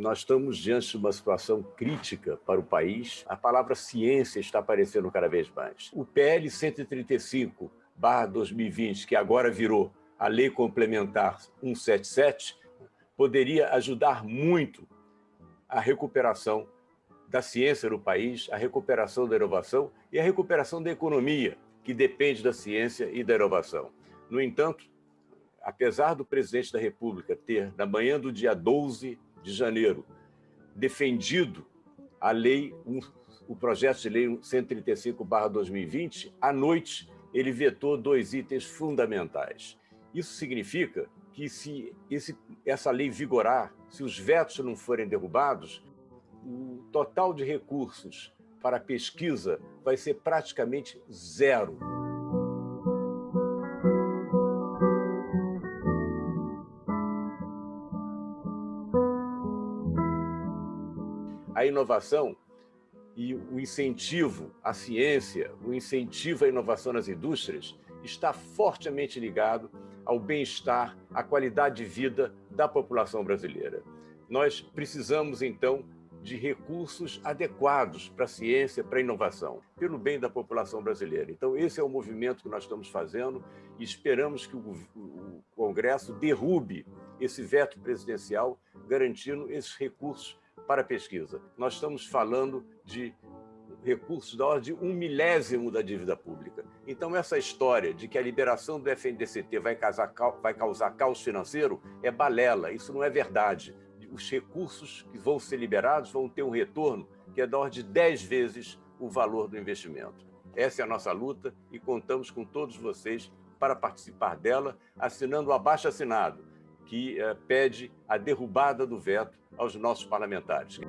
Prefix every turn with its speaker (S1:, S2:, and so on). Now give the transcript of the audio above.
S1: nós estamos diante de uma situação crítica para o país. A palavra ciência está aparecendo cada vez mais. O PL 135, 2020, que agora virou a Lei Complementar 177, poderia ajudar muito a recuperação da ciência no país, a recuperação da inovação e a recuperação da economia, que depende da ciência e da inovação. No entanto, apesar do presidente da República ter, na manhã do dia 12 de janeiro, defendido a lei, o projeto de lei 135/2020, à noite ele vetou dois itens fundamentais. Isso significa que se esse, essa lei vigorar, se os vetos não forem derrubados, o total de recursos para pesquisa vai ser praticamente zero. A inovação e o incentivo à ciência, o incentivo à inovação nas indústrias, está fortemente ligado ao bem-estar, à qualidade de vida da população brasileira. Nós precisamos, então, de recursos adequados para a ciência, para a inovação, pelo bem da população brasileira. Então, esse é o movimento que nós estamos fazendo e esperamos que o, Congresso derrube esse veto presidencial, garantindo esses recursos para pesquisa. Nós estamos falando de recursos da ordem de um milésimo da dívida pública. Então, essa história de que a liberação do FNDCT vai causar, vai causar caos financeiro é balela, isso não é verdade. Os recursos que vão ser liberados vão ter um retorno que é da ordem de 10 vezes o valor do investimento. Essa é a nossa luta e contamos com todos vocês para participar dela, assinando o abaixo-assinado, que eh, pede a derrubada do veto aos nossos parlamentares.